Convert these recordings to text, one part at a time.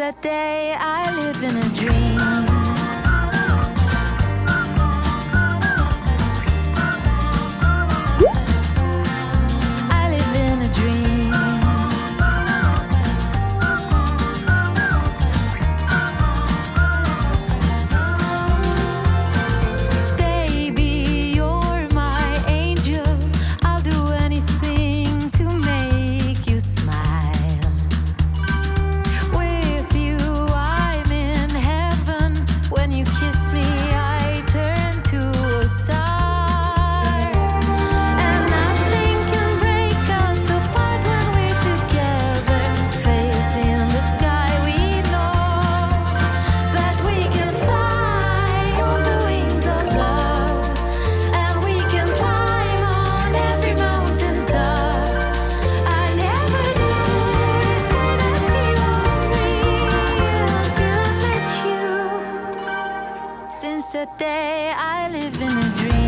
that day I live in a dream. That day, I live in a dream.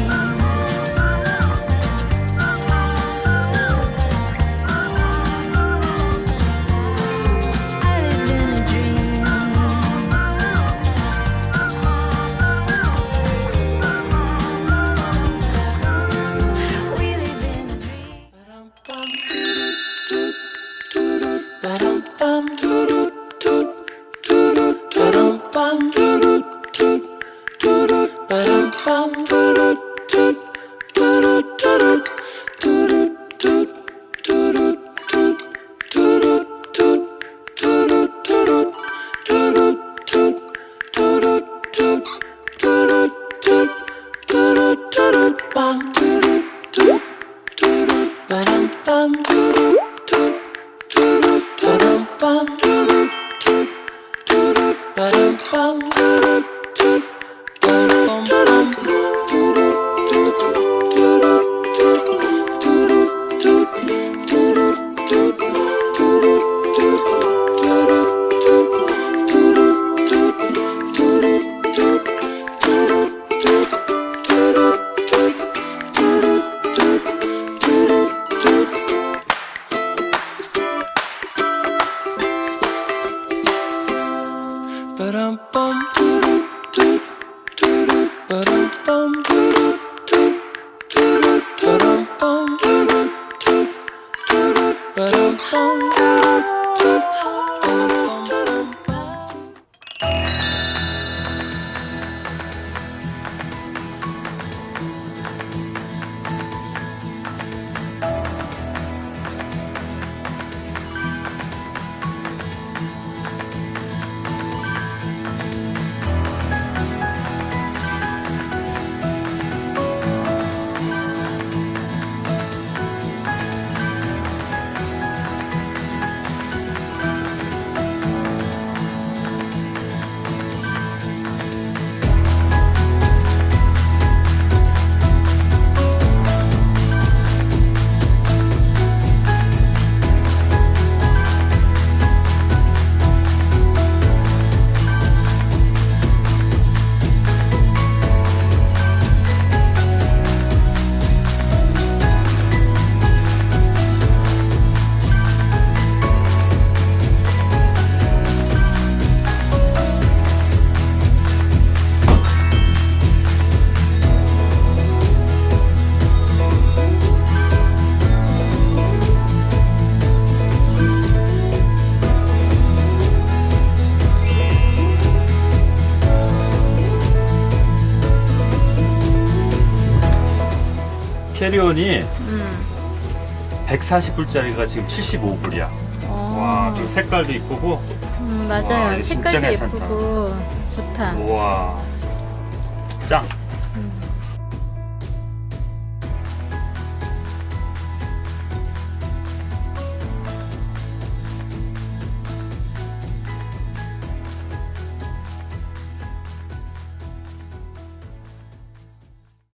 캐리온이 음. 140불짜리가 지금 75불이야. 어. 와, 그 색깔도 이쁘고. 음, 와, 맞아요. 진짜 색깔도. 예쁘고 좋다. 우와. 짱.